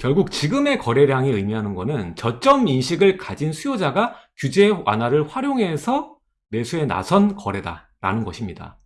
결국 지금의 거래량이 의미하는 것은 저점 인식을 가진 수요자가 규제 완화를 활용해서 매수에 나선 거래다라는 것입니다.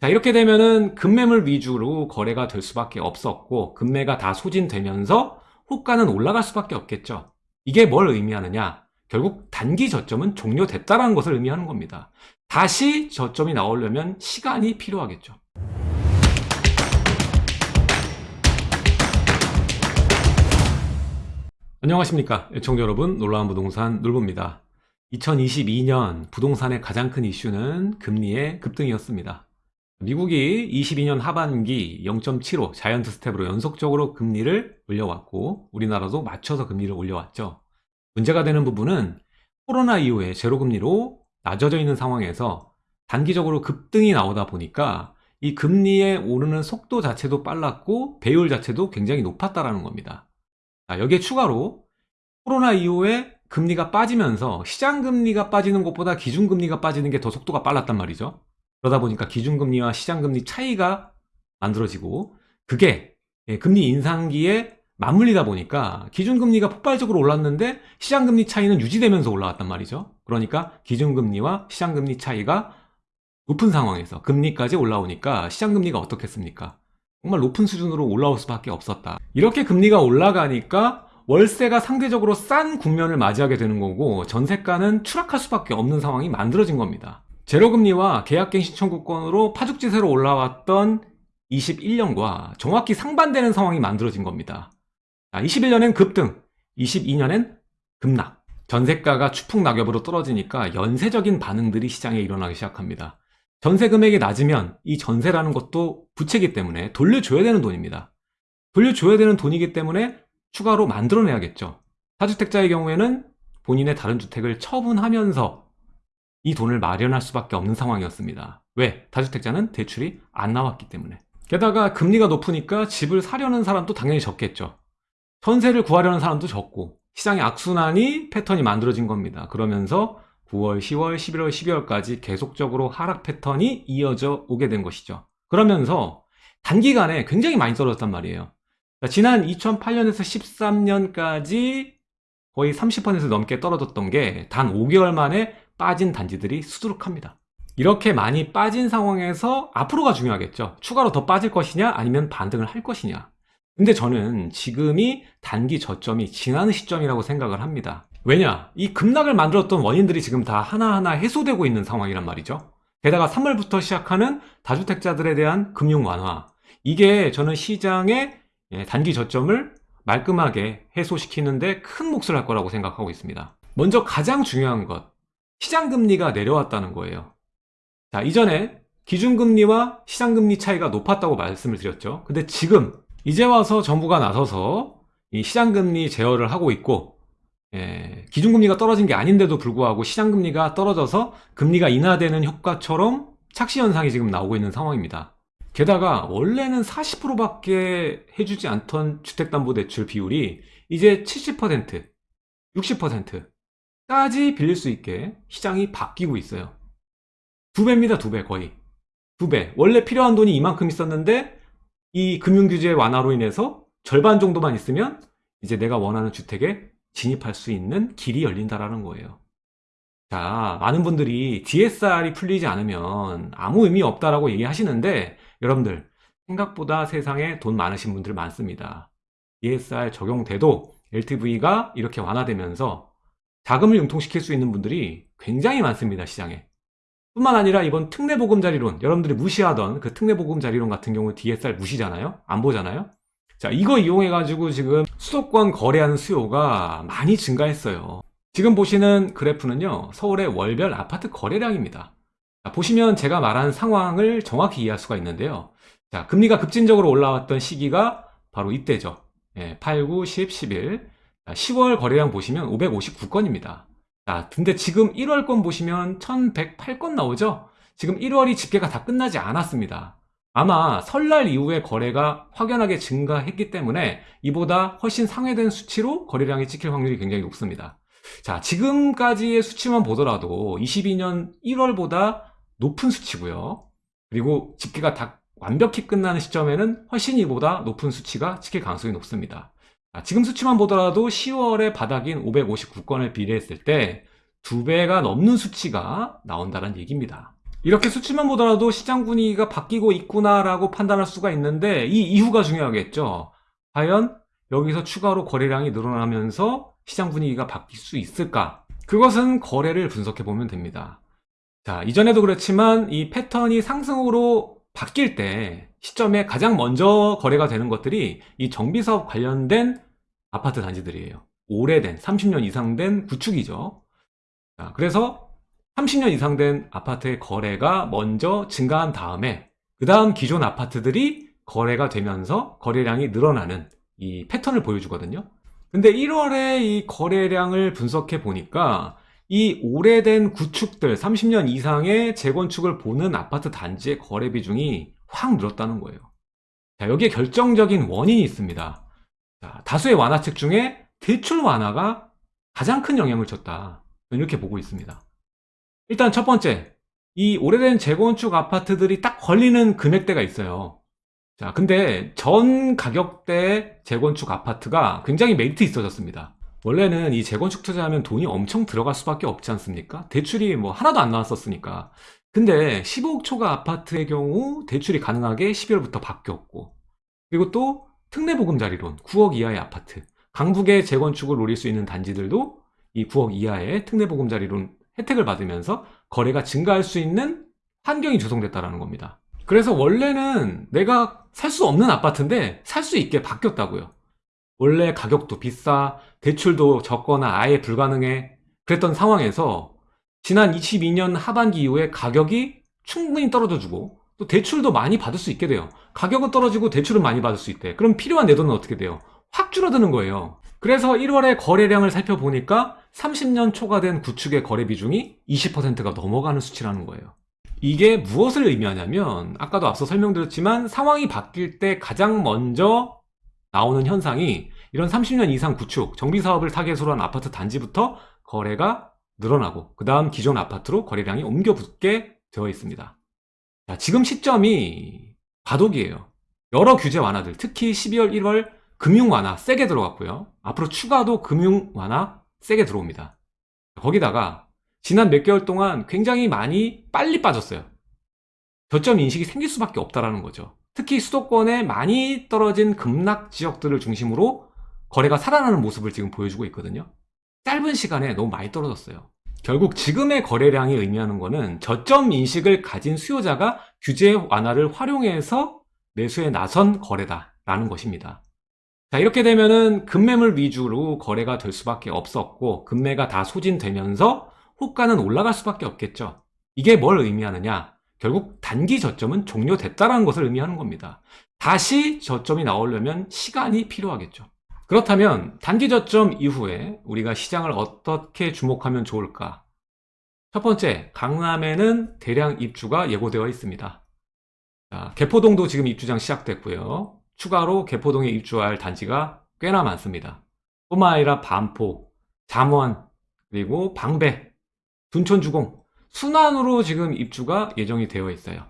자 이렇게 되면은 급매물 위주로 거래가 될 수밖에 없었고 급매가 다 소진되면서 호가는 올라갈 수밖에 없겠죠. 이게 뭘 의미하느냐? 결국 단기 저점은 종료됐다는 것을 의미하는 겁니다. 다시 저점이 나오려면 시간이 필요하겠죠. 안녕하십니까 애청자 여러분. 놀라운 부동산 놀부입니다. 2022년 부동산의 가장 큰 이슈는 금리의 급등이었습니다. 미국이 22년 하반기 0.75 giant step으로 연속적으로 금리를 올려왔고 우리나라도 맞춰서 금리를 올려왔죠. 문제가 되는 부분은 코로나 이후에 제로금리로 낮아져 있는 상황에서 단기적으로 급등이 나오다 보니까 이 금리에 오르는 속도 자체도 빨랐고 배율 자체도 굉장히 높았다는 겁니다 자, 여기에 추가로 코로나 이후에 금리가 빠지면서 시장금리가 빠지는 것보다 기준금리가 빠지는 게 더 속도가 빨랐단 말이죠. 그러다 보니까 기준금리와 시장금리 차이가 만들어지고 그게 예, 금리 인상기에 맞물리다 보니까 기준금리가 폭발적으로 올랐는데 시장금리 차이는 유지되면서 올라왔단 말이죠. 그러니까 기준금리와 시장금리 차이가 높은 상황에서 금리까지 올라오니까 시장금리가 어떻겠습니까? 정말 높은 수준으로 올라올 수밖에 없었다. 이렇게 금리가 올라가니까 월세가 상대적으로 싼 국면을 맞이하게 되는 거고 전세가는 추락할 수밖에 없는 상황이 만들어진 겁니다. 제로금리와 계약갱신 청구권으로 파죽지세로 올라왔던 21년과 정확히 상반되는 상황이 만들어진 겁니다. 21년엔 급등, 22년엔 급락. 전세가가 추풍 낙엽으로 떨어지니까 연쇄적인 반응들이 시장에 일어나기 시작합니다. 전세 금액이 낮으면 이 전세라는 것도 부채기 때문에 돌려줘야 되는 돈입니다. 돌려줘야 되는 돈이기 때문에 추가로 만들어내야겠죠. 다주택자의 경우에는 본인의 다른 주택을 처분하면서 이 돈을 마련할 수밖에 없는 상황이었습니다. 왜? 다주택자는 대출이 안 나왔기 때문에. 게다가 금리가 높으니까 집을 사려는 사람도 당연히 적겠죠. 전세를 구하려는 사람도 적고 시장의 악순환이 패턴이 만들어진 겁니다. 그러면서 9월, 10월, 11월, 12월까지 계속적으로 하락 패턴이 이어져 오게 된 것이죠. 그러면서 단기간에 굉장히 많이 떨어졌단 말이에요. 지난 2008년에서 13년까지 거의 30% 넘게 떨어졌던 게 단 5개월 만에 빠진 단지들이 수두룩합니다. 이렇게 많이 빠진 상황에서 앞으로가 중요하겠죠. 추가로 더 빠질 것이냐 아니면 반등을 할 것이냐. 근데 저는 지금이 단기 저점이 지나는 시점이라고 생각을 합니다. 왜냐? 이 급락을 만들었던 원인들이 지금 다 하나하나 해소되고 있는 상황이란 말이죠. 게다가 3월부터 시작하는 다주택자들에 대한 금융 완화. 이게 저는 시장의 예, 단기 저점을 말끔하게 해소시키는데 큰 몫을 할 거라고 생각하고 있습니다. 먼저 가장 중요한 것, 시장금리가 내려왔다는 거예요. 자, 이전에 기준금리와 시장금리 차이가 높았다고 말씀을 드렸죠. 근데 지금 이제 와서 정부가 나서서 이 시장금리 제어를 하고 있고 예, 기준금리가 떨어진 게 아닌데도 불구하고 시장금리가 떨어져서 금리가 인하되는 효과처럼 착시 현상이 지금 나오고 있는 상황입니다. 게다가 원래는 40%밖에 해주지 않던 주택담보대출 비율이 이제 70%, 60%까지 빌릴 수 있게 시장이 바뀌고 있어요. 두 배입니다, 두 배 거의. 두 배. 원래 필요한 돈이 이만큼 있었는데 이 금융규제 완화로 인해서 절반 정도만 있으면 이제 내가 원하는 주택에 진입할 수 있는 길이 열린다라는 거예요. 자, 많은 분들이 DSR이 풀리지 않으면 아무 의미 없다라고 얘기하시는데 여러분들 생각보다 세상에 돈 많으신 분들 많습니다. DSR 적용돼도 LTV가 이렇게 완화되면서 자금을 융통시킬 수 있는 분들이 굉장히 많습니다. 시장에. 뿐만 아니라 이번 특례보금자리론 여러분들이 무시하던 그 특례보금자리론 같은 경우 DSR 무시잖아요. 안 보잖아요. 자 이거 이용해 가지고 지금 수도권 거래하는 수요가 많이 증가했어요. 지금 보시는 그래프는요 서울의 월별 아파트 거래량입니다. 자, 보시면 제가 말한 상황을 정확히 이해할 수가 있는데요. 자 금리가 급진적으로 올라왔던 시기가 바로 이때죠. 예, 8, 9, 10, 11 자, 10월 거래량 보시면 559건입니다. 자 근데 지금 1월건 보시면 1108건 나오죠? 지금 1월이 집계가 다 끝나지 않았습니다 아마 설날 이후에 거래가 확연하게 증가했기 때문에 이보다 훨씬 상회된 수치로 거래량이 찍힐 확률이 굉장히 높습니다. 자, 지금까지의 수치만 보더라도 22년 1월보다 높은 수치고요. 그리고 집계가 다 완벽히 끝나는 시점에는 훨씬 이보다 높은 수치가 찍힐 가능성이 높습니다. 아, 지금 수치만 보더라도 10월에 바닥인 559건을 비례했을 때두 배가 넘는 수치가 나온다는 얘기입니다. 이렇게 수치만 보더라도 시장 분위기가 바뀌고 있구나라고 판단할 수가 있는데 이 이후가 중요하겠죠. 과연 여기서 추가로 거래량이 늘어나면서 시장 분위기가 바뀔 수 있을까? 그것은 거래를 분석해 보면 됩니다. 자, 이전에도 그렇지만 이 패턴이 상승으로 바뀔 때 시점에 가장 먼저 거래가 되는 것들이 이 정비사업 관련된 아파트 단지들이에요. 오래된 30년 이상 된 구축이죠. 자, 그래서 30년 이상 된 아파트의 거래가 먼저 증가한 다음에 그 다음 기존 아파트들이 거래가 되면서 거래량이 늘어나는 이 패턴을 보여주거든요. 근데 1월에 이 거래량을 분석해 보니까 이 오래된 구축들 30년 이상의 재건축을 보는 아파트 단지의 거래 비중이 확 늘었다는 거예요. 자, 여기에 결정적인 원인이 있습니다. 자, 다수의 완화책 중에 대출 완화가 가장 큰 영향을 줬다. 이렇게 보고 있습니다. 일단 첫 번째, 이 오래된 재건축 아파트들이 딱 걸리는 금액대가 있어요. 자, 근데 전 가격대 재건축 아파트가 굉장히 메리트 있어졌습니다. 원래는 이 재건축 투자하면 돈이 엄청 들어갈 수밖에 없지 않습니까? 대출이 뭐 하나도 안 나왔었으니까. 근데 15억 초과 아파트의 경우 대출이 가능하게 12월부터 바뀌었고, 그리고 또 특례보금자리론 9억 이하의 아파트, 강북의 재건축을 노릴 수 있는 단지들도 이 9억 이하의 특례보금자리론 혜택을 받으면서 거래가 증가할 수 있는 환경이 조성됐다는 겁니다. 그래서 원래는 내가 살 수 없는 아파트인데 살 수 있게 바뀌었다고요. 원래 가격도 비싸, 대출도 적거나 아예 불가능해. 그랬던 상황에서 지난 22년 하반기 이후에 가격이 충분히 떨어져주고 또 대출도 많이 받을 수 있게 돼요. 가격은 떨어지고 대출은 많이 받을 수 있대. 그럼 필요한 내 돈은 어떻게 돼요? 확 줄어드는 거예요. 그래서 1월에 거래량을 살펴보니까 30년 초과된 구축의 거래 비중이 20%가 넘어가는 수치라는 거예요. 이게 무엇을 의미하냐면 아까도 앞서 설명드렸지만 상황이 바뀔 때 가장 먼저 나오는 현상이 이런 30년 이상 구축, 정비사업을 타겟으로 한 아파트 단지부터 거래가 늘어나고 그 다음 기존 아파트로 거래량이 옮겨 붙게 되어 있습니다. 자, 지금 시점이 과도기예요. 여러 규제 완화들, 특히 12월, 1월 금융 완화 세게 들어갔고요. 앞으로 추가도 금융 완화 세게 들어옵니다. 거기다가 지난 몇 개월 동안 굉장히 많이 빨리 빠졌어요. 저점 인식이 생길 수밖에 없다라는 거죠. 특히 수도권에 많이 떨어진 급락 지역들을 중심으로 거래가 살아나는 모습을 지금 보여주고 있거든요. 짧은 시간에 너무 많이 떨어졌어요. 결국 지금의 거래량이 의미하는 것은 저점 인식을 가진 수요자가 규제 완화를 활용해서 매수에 나선 거래다 라는 것입니다. 자, 이렇게 되면은 급매물 위주로 거래가 될 수밖에 없었고, 급매가 다 소진되면서 호가는 올라갈 수밖에 없겠죠. 이게 뭘 의미하느냐? 결국 단기 저점은 종료됐다는 것을 의미하는 겁니다. 다시 저점이 나오려면 시간이 필요하겠죠. 그렇다면 단기 저점 이후에 우리가 시장을 어떻게 주목하면 좋을까? 첫 번째, 강남에는 대량 입주가 예고되어 있습니다. 자, 개포동도 지금 입주장 시작됐고요. 추가로 개포동에 입주할 단지가 꽤나 많습니다. 뿐만 아니라 반포, 잠원, 그리고 방배, 둔촌주공, 순환으로 지금 입주가 예정이 되어 있어요.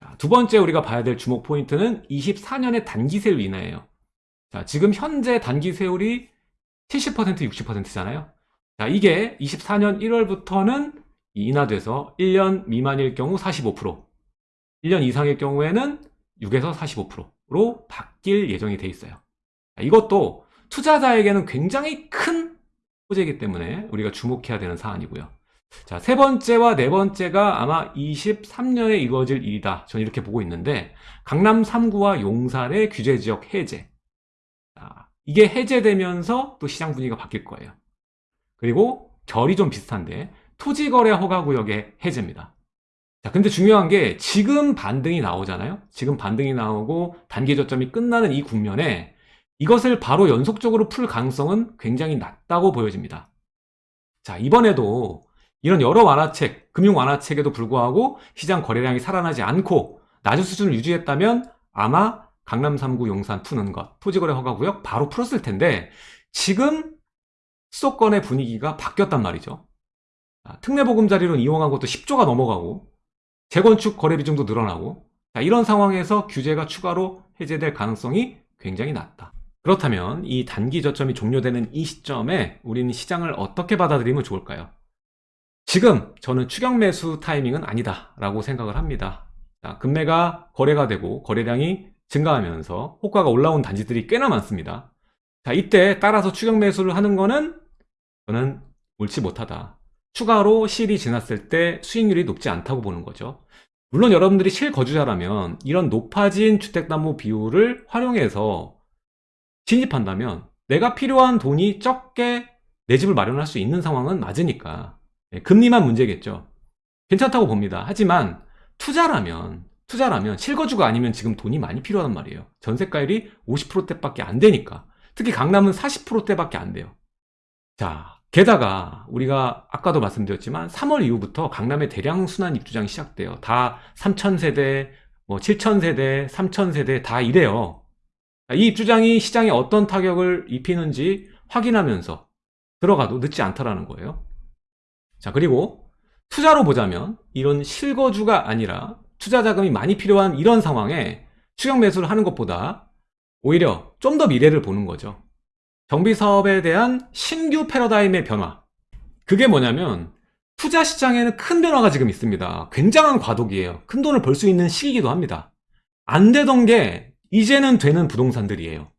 자, 두 번째 우리가 봐야 될 주목 포인트는 24년의 단기 세율 인하예요. 자, 지금 현재 단기 세율이 70% 60%잖아요. 자, 이게 24년 1월부터는 인하돼서 1년 미만일 경우 45%, 1년 이상일 경우에는 6에서 45% 로 바뀔 예정이 돼 있어요. 자, 이것도 투자자에게는 굉장히 큰 호재이기 때문에 우리가 주목해야 되는 사안이고요. 자, 세 번째와 네 번째가 아마 23년에 이루어질 일이다. 저는 이렇게 보고 있는데, 강남 3구와 용산의 규제 지역 해제. 자, 이게 해제되면서 또 시장 분위기가 바뀔 거예요. 그리고 결이 좀 비슷한데, 토지거래 허가구역의 해제입니다. 자, 근데 중요한 게 지금 반등이 나오잖아요? 지금 반등이 나오고 단기 저점이 끝나는 이 국면에 이것을 바로 연속적으로 풀 가능성은 굉장히 낮다고 보여집니다. 자, 이번에도 이런 여러 완화책, 금융 완화책에도 불구하고 시장 거래량이 살아나지 않고 낮은 수준을 유지했다면 아마 강남 3구 용산 푸는 것, 토지거래 허가구역 바로 풀었을 텐데 지금 수도권의 분위기가 바뀌었단 말이죠. 특례보금자리론 이용한 것도 10조가 넘어가고 재건축 거래 비중도 늘어나고 이런 상황에서 규제가 추가로 해제될 가능성이 굉장히 낮다. 그렇다면 이 단기 저점이 종료되는 이 시점에 우리는 시장을 어떻게 받아들이면 좋을까요? 지금 저는 추격 매수 타이밍은 아니다 라고 생각을 합니다. 자, 금매가 거래가 되고 거래량이 증가하면서 호가가 올라온 단지들이 꽤나 많습니다. 자, 이때 따라서 추격 매수를 하는 거는 저는 옳지 못하다. 추가로 실이 지났을 때 수익률이 높지 않다고 보는 거죠. 물론 여러분들이 실거주자라면 이런 높아진 주택담보 비율을 활용해서 진입한다면 내가 필요한 돈이 적게 내 집을 마련할 수 있는 상황은 맞으니까 예, 금리만 문제겠죠. 괜찮다고 봅니다. 하지만 투자라면 투자라면 실거주가 아니면 지금 돈이 많이 필요하단 말이에요. 전세가율이 50%대밖에 안 되니까. 특히 강남은 40%대밖에 안 돼요. 자, 게다가 우리가 아까도 말씀드렸지만 3월 이후부터 강남의 대량 순환 입주장이 시작돼요. 다 3,000세대, 뭐 7,000세대, 3,000세대 다 이래요. 이 입주장이 시장에 어떤 타격을 입히는지 확인하면서 들어가도 늦지 않다라는 거예요. 자, 그리고 투자로 보자면 이런 실거주가 아니라 투자 자금이 많이 필요한 이런 상황에 추격 매수를 하는 것보다 오히려 좀 더 미래를 보는 거죠. 정비 사업에 대한 신규 패러다임의 변화. 그게 뭐냐면 투자 시장에는 큰 변화가 지금 있습니다. 굉장한 과도기예요. 큰 돈을 벌 수 있는 시기이기도 합니다. 안 되던 게 이제는 되는 부동산들이에요.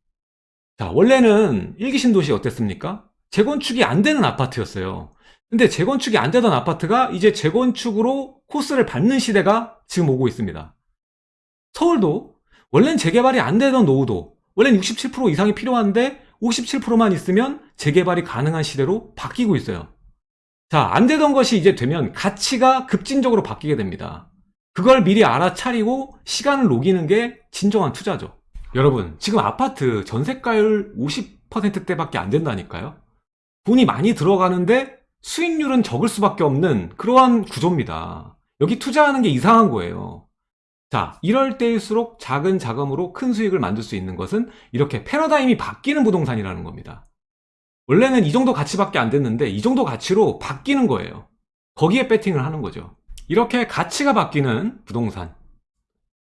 자, 원래는 일기 신도시 어땠습니까? 재건축이 안 되는 아파트였어요. 근데 재건축이 안 되던 아파트가 이제 재건축으로 코스를 밟는 시대가 지금 오고 있습니다. 서울도 원래는 재개발이 안 되던 노후도 원래는 67% 이상이 필요한데 57%만 있으면 재개발이 가능한 시대로 바뀌고 있어요. 자, 안 되던 것이 이제 되면 가치가 급진적으로 바뀌게 됩니다. 그걸 미리 알아차리고 시간을 녹이는 게 진정한 투자죠. 여러분, 지금 아파트 전세가율 50%대 밖에 안 된다니까요? 돈이 많이 들어가는데 수익률은 적을 수밖에 없는 그러한 구조입니다. 여기 투자하는 게 이상한 거예요. 자, 이럴 때일수록 작은 자금으로 큰 수익을 만들 수 있는 것은 이렇게 패러다임이 바뀌는 부동산이라는 겁니다. 원래는 이 정도 가치밖에 안 됐는데 이 정도 가치로 바뀌는 거예요. 거기에 배팅을 하는 거죠. 이렇게 가치가 바뀌는 부동산.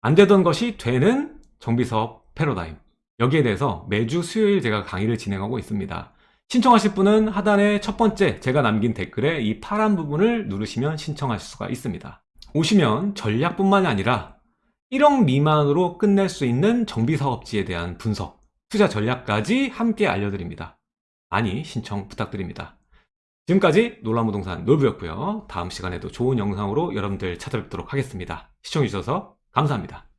안 되던 것이 되는 정비사업 패러다임. 여기에 대해서 매주 수요일 제가 강의를 진행하고 있습니다. 신청하실 분은 하단에 첫 번째 제가 남긴 댓글에 이 파란 부분을 누르시면 신청하실 수가 있습니다. 오시면 전략뿐만이 아니라 1억 미만으로 끝낼 수 있는 정비사업지에 대한 분석, 투자 전략까지 함께 알려드립니다. 많이 신청 부탁드립니다. 지금까지 놀라무동산 놀부였고요. 다음 시간에도 좋은 영상으로 여러분들 찾아뵙도록 하겠습니다. 시청해주셔서 감사합니다.